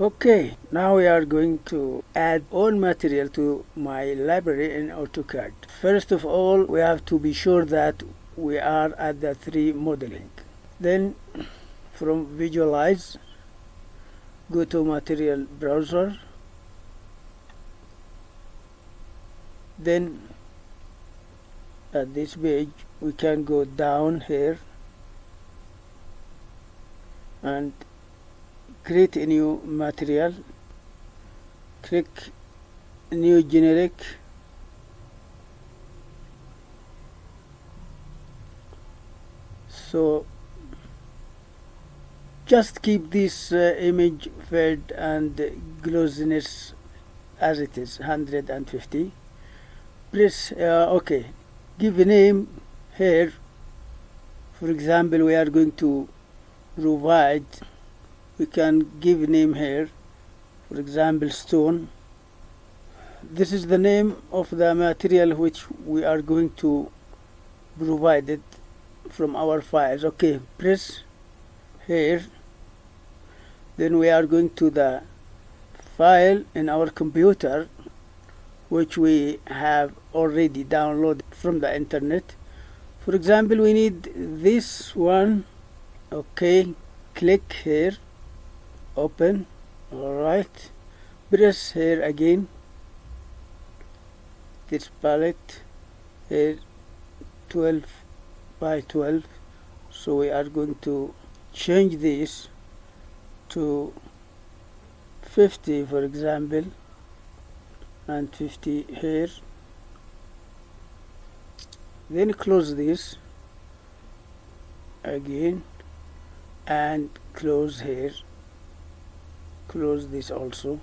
Okay, now we are going to add all material to my library in AutoCAD. First of all, we have to be sure that we are at the 3D modeling. Then from visualize, go to material browser. Then at this page, we can go down here and create a new material click new generic so just keep this uh, image fade and glossiness as it is 150 press uh, okay give a name here. For example we are going to provide we can give name here. For example stone. This is the name of the material which we are going to provide it from our files okay press here. Then we are going to the file in our computer which we have already downloaded from the internet. For example we need this one. Okay click here open. Alright press here again. This palette here 12 by 12 so we are going to change this to 50 for example and 50 here then close this again and close here close this also.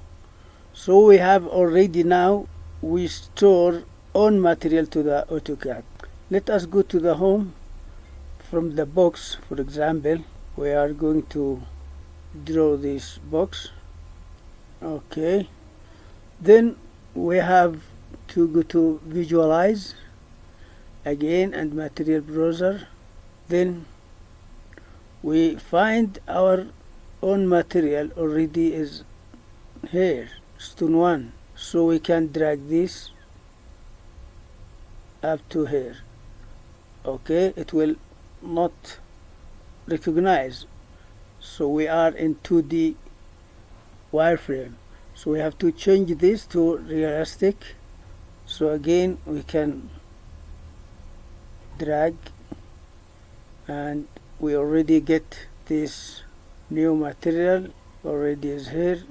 So we have already now we store on material to the AutoCAD. Let us go to the home. From the box for example we are going to draw this box. Okay. Then we have to go to visualize again and material browser. Then we find our own material already is here stone 1 so we can drag this up to here. Okay it will not recognize. So we are in 2D wireframe. So we have to change this to realistic. So again we can drag and we already get this new material already is here